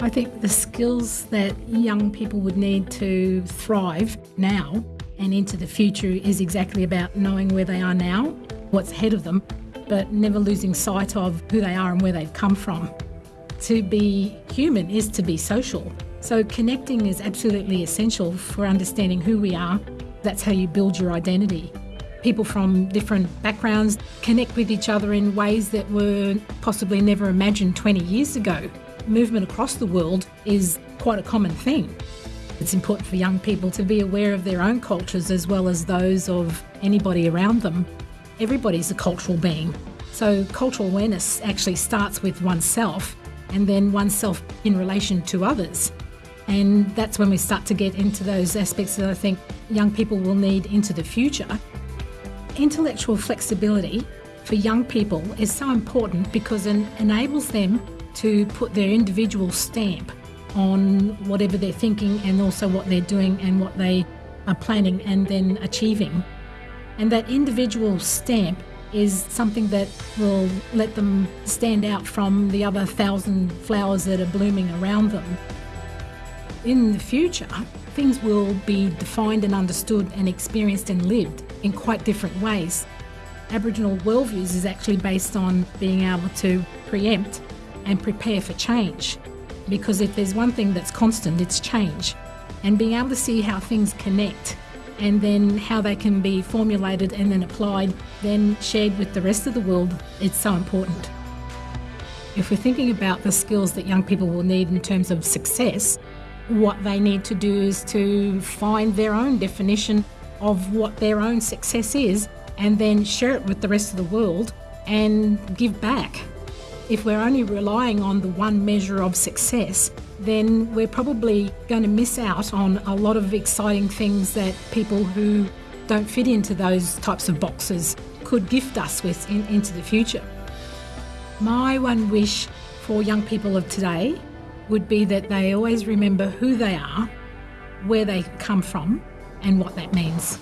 I think the skills that young people would need to thrive now and into the future is exactly about knowing where they are now, what's ahead of them, but never losing sight of who they are and where they've come from. To be human is to be social. So connecting is absolutely essential for understanding who we are. That's how you build your identity. People from different backgrounds connect with each other in ways that were possibly never imagined 20 years ago. Movement across the world is quite a common thing. It's important for young people to be aware of their own cultures as well as those of anybody around them. Everybody's a cultural being. So, cultural awareness actually starts with oneself and then oneself in relation to others. And that's when we start to get into those aspects that I think young people will need into the future. Intellectual flexibility for young people is so important because it enables them to put their individual stamp on whatever they're thinking and also what they're doing and what they are planning and then achieving. And that individual stamp is something that will let them stand out from the other thousand flowers that are blooming around them. In the future, things will be defined and understood and experienced and lived in quite different ways. Aboriginal worldviews is actually based on being able to preempt and prepare for change. Because if there's one thing that's constant, it's change. And being able to see how things connect and then how they can be formulated and then applied, then shared with the rest of the world, it's so important. If we're thinking about the skills that young people will need in terms of success, what they need to do is to find their own definition of what their own success is and then share it with the rest of the world and give back. If we're only relying on the one measure of success, then we're probably going to miss out on a lot of exciting things that people who don't fit into those types of boxes could gift us with in, into the future. My one wish for young people of today would be that they always remember who they are, where they come from, and what that means.